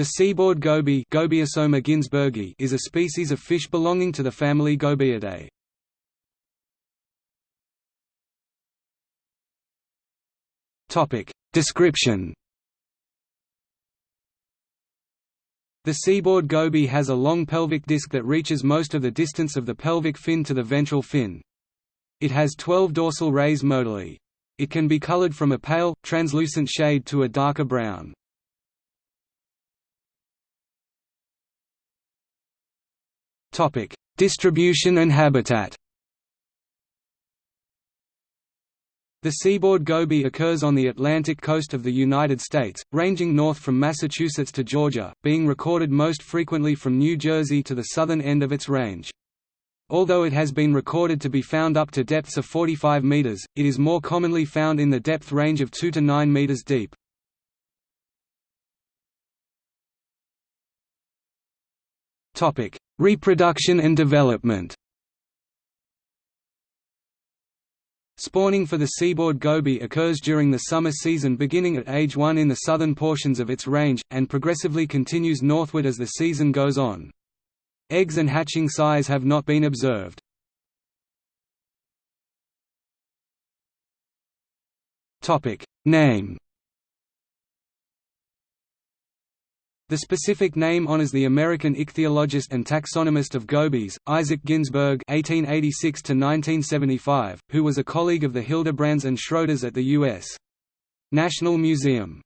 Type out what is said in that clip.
The seaboard goby is a species of fish belonging to the family Gobiidae. Description. The seaboard goby has a long pelvic disc that reaches most of the distance of the pelvic fin to the ventral fin. It has 12 dorsal rays modally. It can be colored from a pale, translucent shade to a darker brown. Topic: Distribution and habitat. The seaboard goby occurs on the Atlantic coast of the United States, ranging north from Massachusetts to Georgia, being recorded most frequently from New Jersey to the southern end of its range. Although it has been recorded to be found up to depths of 45 meters, it is more commonly found in the depth range of 2 to 9 meters deep. Topic: Reproduction and development Spawning for the seaboard goby occurs during the summer season beginning at age 1 in the southern portions of its range, and progressively continues northward as the season goes on. Eggs and hatching size have not been observed. Name The specific name honors the American ichthyologist and taxonomist of gobies, Isaac Ginsburg (1886–1975), who was a colleague of the Hildebrands and Schroeders at the U.S. National Museum.